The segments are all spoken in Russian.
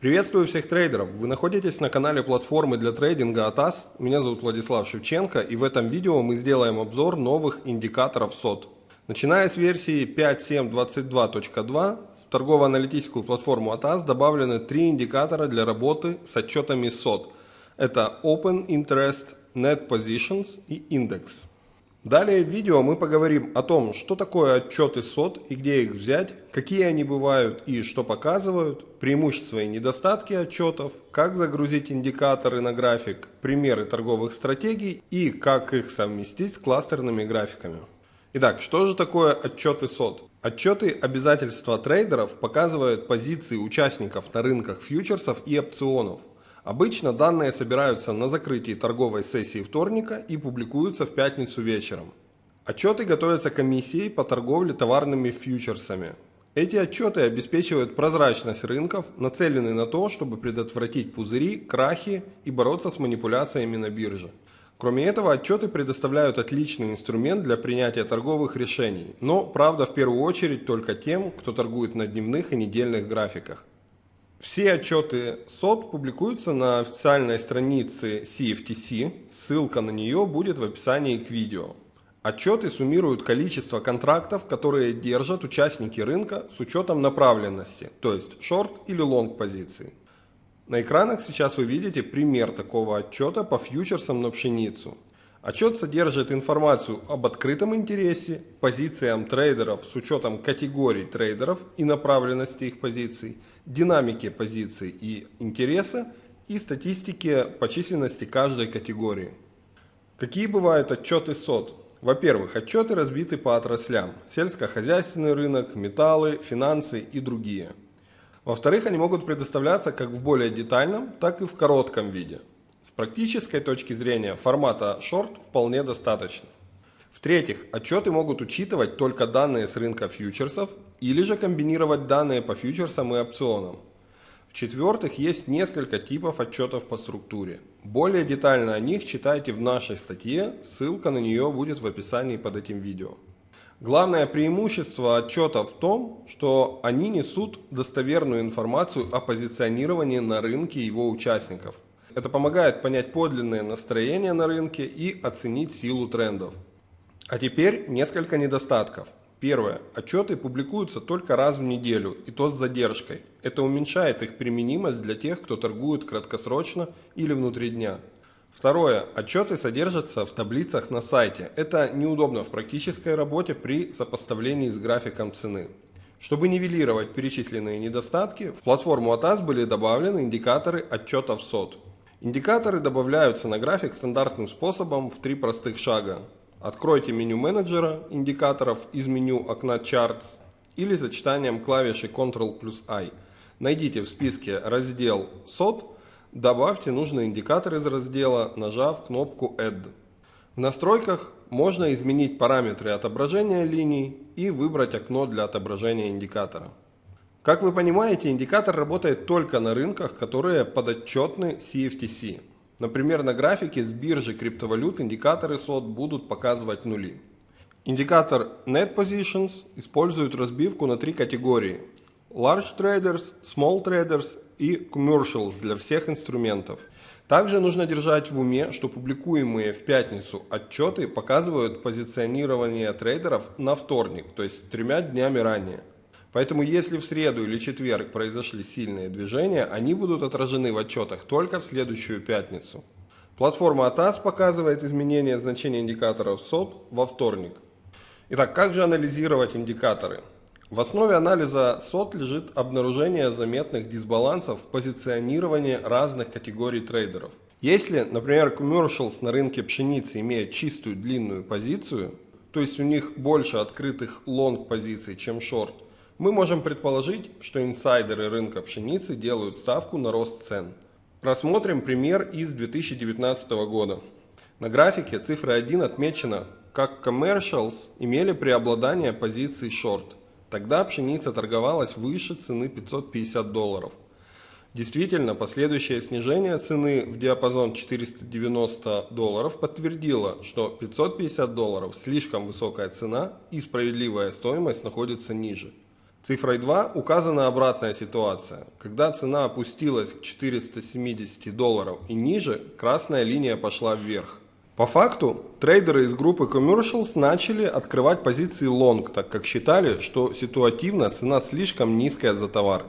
Приветствую всех трейдеров! Вы находитесь на канале платформы для трейдинга ATAS. Меня зовут Владислав Шевченко и в этом видео мы сделаем обзор новых индикаторов SOT. Начиная с версии 5.7.22.2 в торгово-аналитическую платформу ATAS добавлены три индикатора для работы с отчетами SOT. Это Open Interest, Net Positions и Index. Далее в видео мы поговорим о том, что такое отчеты СОТ и где их взять, какие они бывают и что показывают, преимущества и недостатки отчетов, как загрузить индикаторы на график, примеры торговых стратегий и как их совместить с кластерными графиками. Итак, что же такое отчеты СОТ? Отчеты обязательства трейдеров показывают позиции участников на рынках фьючерсов и опционов – Обычно данные собираются на закрытии торговой сессии вторника и публикуются в пятницу вечером. Отчеты готовятся комиссией по торговле товарными фьючерсами. Эти отчеты обеспечивают прозрачность рынков, нацелены на то, чтобы предотвратить пузыри, крахи и бороться с манипуляциями на бирже. Кроме этого, отчеты предоставляют отличный инструмент для принятия торговых решений, но, правда, в первую очередь только тем, кто торгует на дневных и недельных графиках. Все отчеты СОТ публикуются на официальной странице CFTC, ссылка на нее будет в описании к видео. Отчеты суммируют количество контрактов, которые держат участники рынка с учетом направленности, то есть шорт или лонг позиции. На экранах сейчас вы видите пример такого отчета по фьючерсам на пшеницу. Отчет содержит информацию об открытом интересе, позициям трейдеров с учетом категорий трейдеров и направленности их позиций, динамике позиций и интереса и статистике по численности каждой категории. Какие бывают отчеты СОТ? Во-первых, отчеты разбиты по отраслям – сельскохозяйственный рынок, металлы, финансы и другие. Во-вторых, они могут предоставляться как в более детальном, так и в коротком виде – с практической точки зрения формата short вполне достаточно. В-третьих, отчеты могут учитывать только данные с рынка фьючерсов или же комбинировать данные по фьючерсам и опционам. В-четвертых, есть несколько типов отчетов по структуре. Более детально о них читайте в нашей статье, ссылка на нее будет в описании под этим видео. Главное преимущество отчетов в том, что они несут достоверную информацию о позиционировании на рынке его участников – это помогает понять подлинное настроение на рынке и оценить силу трендов. А теперь несколько недостатков. Первое. Отчеты публикуются только раз в неделю, и то с задержкой. Это уменьшает их применимость для тех, кто торгует краткосрочно или внутри дня. Второе. Отчеты содержатся в таблицах на сайте. Это неудобно в практической работе при сопоставлении с графиком цены. Чтобы нивелировать перечисленные недостатки, в платформу ATAS были добавлены индикаторы отчетов СОТ. Индикаторы добавляются на график стандартным способом в три простых шага. Откройте меню менеджера индикаторов из меню окна Charts или сочетанием клавиши Ctrl плюс I. Найдите в списке раздел SOT, добавьте нужный индикатор из раздела, нажав кнопку Add. В настройках можно изменить параметры отображения линий и выбрать окно для отображения индикатора. Как вы понимаете, индикатор работает только на рынках, которые подотчетны CFTC. Например, на графике с биржи криптовалют индикаторы SOT будут показывать нули. Индикатор Net Positions использует разбивку на три категории. Large Traders, Small Traders и Commercials для всех инструментов. Также нужно держать в уме, что публикуемые в пятницу отчеты показывают позиционирование трейдеров на вторник, то есть тремя днями ранее. Поэтому если в среду или четверг произошли сильные движения, они будут отражены в отчетах только в следующую пятницу. Платформа ATAS показывает изменение значения индикаторов SOT во вторник. Итак, как же анализировать индикаторы? В основе анализа SOT лежит обнаружение заметных дисбалансов в позиционировании разных категорий трейдеров. Если, например, commercials на рынке пшеницы имеют чистую длинную позицию, то есть у них больше открытых лонг позиций, чем шорт, мы можем предположить, что инсайдеры рынка пшеницы делают ставку на рост цен. Рассмотрим пример из 2019 года. На графике цифра 1 отмечена, как commercials имели преобладание позиций short. Тогда пшеница торговалась выше цены 550 долларов. Действительно, последующее снижение цены в диапазон 490 долларов подтвердило, что 550 долларов слишком высокая цена и справедливая стоимость находится ниже. Цифрой 2 указана обратная ситуация. Когда цена опустилась к 470 долларов и ниже, красная линия пошла вверх. По факту, трейдеры из группы Commercials начали открывать позиции long, так как считали, что ситуативно цена слишком низкая за товар.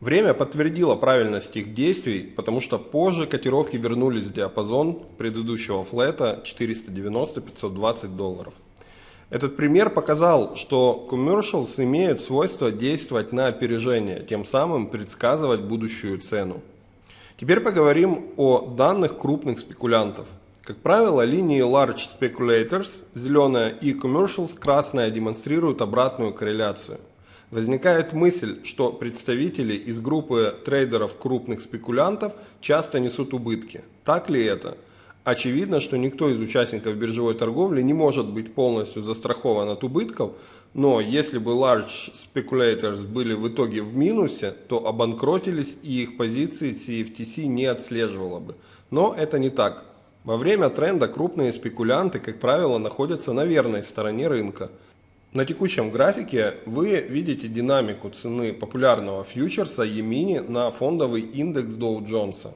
Время подтвердило правильность их действий, потому что позже котировки вернулись в диапазон предыдущего флета 490-520 долларов. Этот пример показал, что commercials имеют свойство действовать на опережение, тем самым предсказывать будущую цену. Теперь поговорим о данных крупных спекулянтов. Как правило, линии Large Speculators, зеленая, и Commercials, красная, демонстрируют обратную корреляцию. Возникает мысль, что представители из группы трейдеров крупных спекулянтов часто несут убытки. Так ли это? Очевидно, что никто из участников биржевой торговли не может быть полностью застрахован от убытков, но если бы large speculators были в итоге в минусе, то обанкротились и их позиции CFTC не отслеживала бы. Но это не так. Во время тренда крупные спекулянты, как правило, находятся на верной стороне рынка – на текущем графике вы видите динамику цены популярного фьючерса Емини на фондовый индекс Dow Джонса.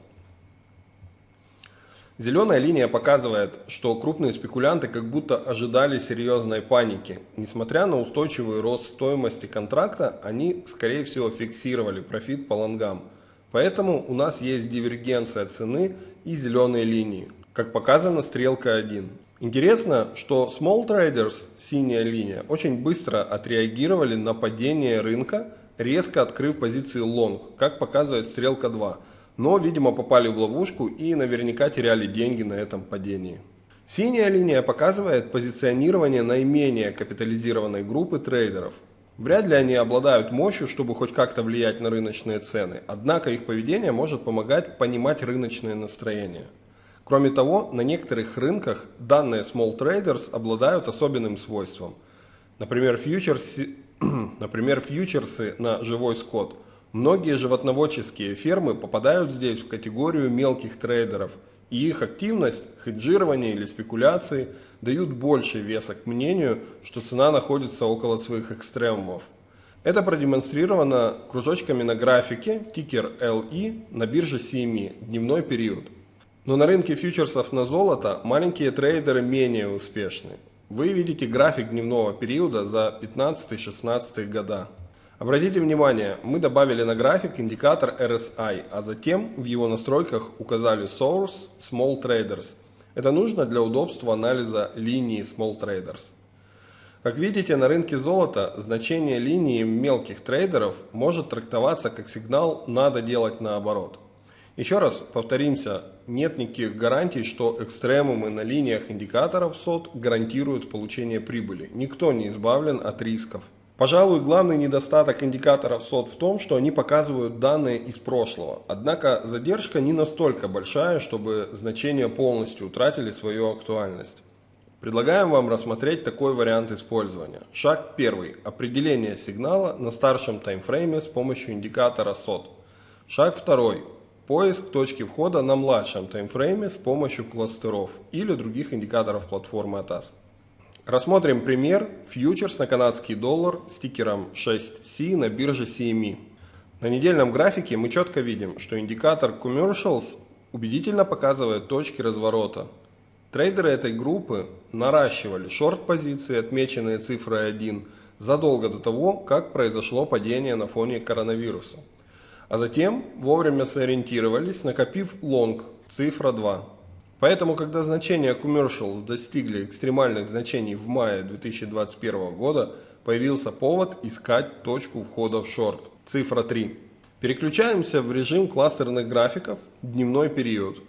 Зеленая линия показывает, что крупные спекулянты как будто ожидали серьезной паники. Несмотря на устойчивый рост стоимости контракта, они скорее всего фиксировали профит по лонгам. Поэтому у нас есть дивергенция цены и зеленые линии, как показано стрелка 1. Интересно, что Small Traders, синяя линия, очень быстро отреагировали на падение рынка, резко открыв позиции long, как показывает стрелка 2. Но, видимо, попали в ловушку и наверняка теряли деньги на этом падении. Синяя линия показывает позиционирование наименее капитализированной группы трейдеров. Вряд ли они обладают мощью, чтобы хоть как-то влиять на рыночные цены, однако их поведение может помогать понимать рыночные настроения. Кроме того, на некоторых рынках данные small traders обладают особенным свойством. Например, фьючерсы, например, фьючерсы на живой скот. Многие животноводческие фермы попадают здесь в категорию мелких трейдеров, и их активность, хеджирование или спекуляции дают больше веса к мнению, что цена находится около своих экстремумов. Это продемонстрировано кружочками на графике тикер LE на бирже CME, дневной период. Но на рынке фьючерсов на золото маленькие трейдеры менее успешны. Вы видите график дневного периода за 15-16 года. Обратите внимание, мы добавили на график индикатор RSI, а затем в его настройках указали Source Small Traders. Это нужно для удобства анализа линии Small Traders. Как видите, на рынке золота значение линии мелких трейдеров может трактоваться как сигнал «надо делать наоборот». Еще раз повторимся, нет никаких гарантий, что экстремумы на линиях индикаторов СОТ гарантируют получение прибыли. Никто не избавлен от рисков. Пожалуй, главный недостаток индикаторов СОТ в том, что они показывают данные из прошлого. Однако задержка не настолько большая, чтобы значения полностью утратили свою актуальность. Предлагаем вам рассмотреть такой вариант использования. Шаг первый. Определение сигнала на старшем таймфрейме с помощью индикатора СОТ. Шаг второй. Поиск точки входа на младшем таймфрейме с помощью кластеров или других индикаторов платформы ATAS. Рассмотрим пример фьючерс на канадский доллар с тикером 6C на бирже CME. На недельном графике мы четко видим, что индикатор Commercials убедительно показывает точки разворота. Трейдеры этой группы наращивали шорт-позиции, отмеченные цифрой 1, задолго до того, как произошло падение на фоне коронавируса а затем вовремя сориентировались, накопив лонг, цифра 2. Поэтому, когда значения commercials достигли экстремальных значений в мае 2021 года, появился повод искать точку входа в шорт, цифра 3. Переключаемся в режим кластерных графиков, дневной период.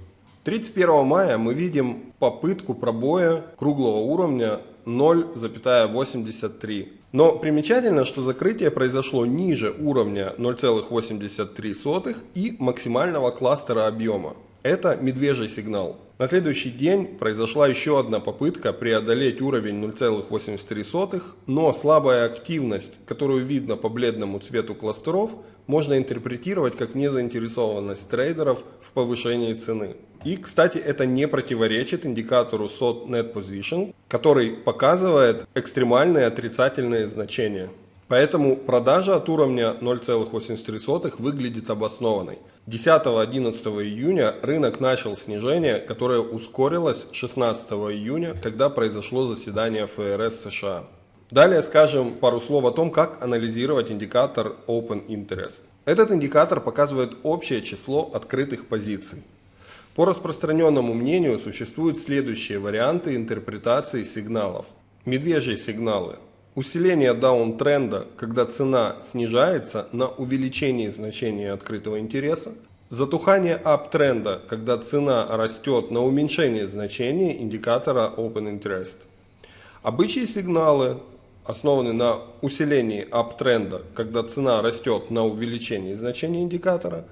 31 мая мы видим попытку пробоя круглого уровня 0,83. Но примечательно, что закрытие произошло ниже уровня 0,83 и максимального кластера объема. Это медвежий сигнал. На следующий день произошла еще одна попытка преодолеть уровень 0,83, но слабая активность, которую видно по бледному цвету кластеров, можно интерпретировать как незаинтересованность трейдеров в повышении цены. И, кстати, это не противоречит индикатору SOT Net Position, который показывает экстремальные отрицательные значения. Поэтому продажа от уровня 0,83 выглядит обоснованной. 10-11 июня рынок начал снижение, которое ускорилось 16 июня, когда произошло заседание ФРС США. Далее скажем пару слов о том, как анализировать индикатор Open Interest. Этот индикатор показывает общее число открытых позиций. По распространенному мнению существуют следующие варианты интерпретации сигналов. Медвежьи сигналы. Усиление даунтренда, когда цена снижается на увеличение значения открытого интереса. Затухание аптренда, когда цена растет на уменьшение значения индикатора Open Interest. Обычные сигналы основаны на усилении аптренда, когда цена растет на увеличение значения индикатора,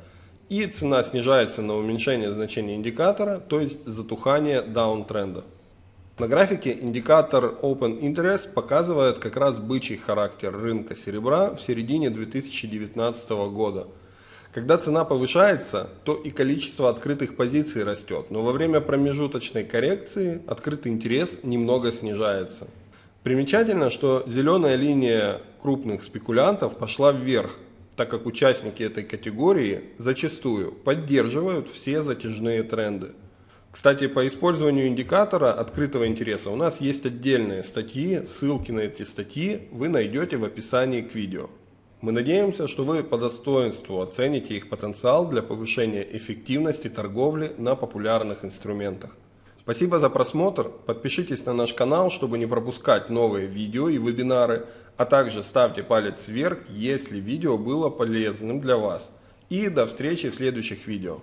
и цена снижается на уменьшение значения индикатора, то есть затухание даунтренда. На графике индикатор Open Interest показывает как раз бычий характер рынка серебра в середине 2019 года. Когда цена повышается, то и количество открытых позиций растет, но во время промежуточной коррекции открытый интерес немного снижается. Примечательно, что зеленая линия крупных спекулянтов пошла вверх, так как участники этой категории зачастую поддерживают все затяжные тренды. Кстати, по использованию индикатора открытого интереса у нас есть отдельные статьи, ссылки на эти статьи вы найдете в описании к видео. Мы надеемся, что вы по достоинству оцените их потенциал для повышения эффективности торговли на популярных инструментах. Спасибо за просмотр, подпишитесь на наш канал, чтобы не пропускать новые видео и вебинары, а также ставьте палец вверх, если видео было полезным для вас. И до встречи в следующих видео.